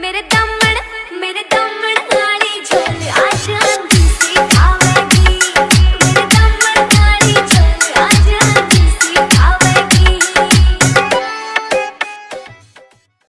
मेरे दम